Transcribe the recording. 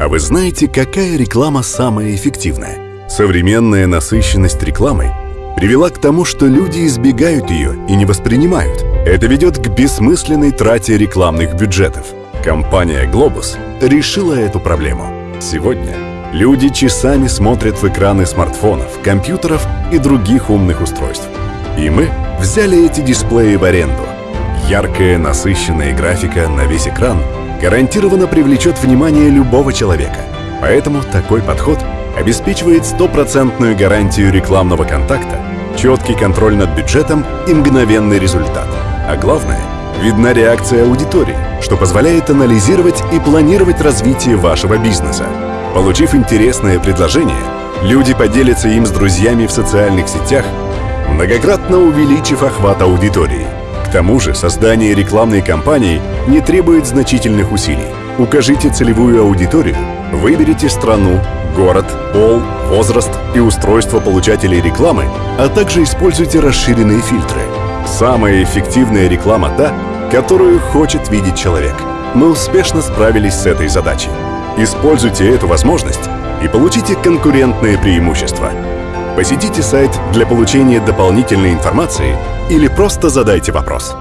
А вы знаете, какая реклама самая эффективная? Современная насыщенность рекламой привела к тому, что люди избегают ее и не воспринимают. Это ведет к бессмысленной трате рекламных бюджетов. Компания Globus решила эту проблему. Сегодня люди часами смотрят в экраны смартфонов, компьютеров и других умных устройств. И мы взяли эти дисплеи в аренду. Яркая, насыщенная графика на весь экран гарантированно привлечет внимание любого человека. Поэтому такой подход обеспечивает стопроцентную гарантию рекламного контакта, четкий контроль над бюджетом и мгновенный результат. А главное, видна реакция аудитории, что позволяет анализировать и планировать развитие вашего бизнеса. Получив интересное предложение, люди поделятся им с друзьями в социальных сетях, многократно увеличив охват аудитории. К тому же создание рекламной кампании не требует значительных усилий. Укажите целевую аудиторию, выберите страну, город, пол, возраст и устройство получателей рекламы, а также используйте расширенные фильтры. Самая эффективная реклама та, которую хочет видеть человек. Мы успешно справились с этой задачей. Используйте эту возможность и получите конкурентное преимущество. Посетите сайт для получения дополнительной информации или просто задайте вопрос.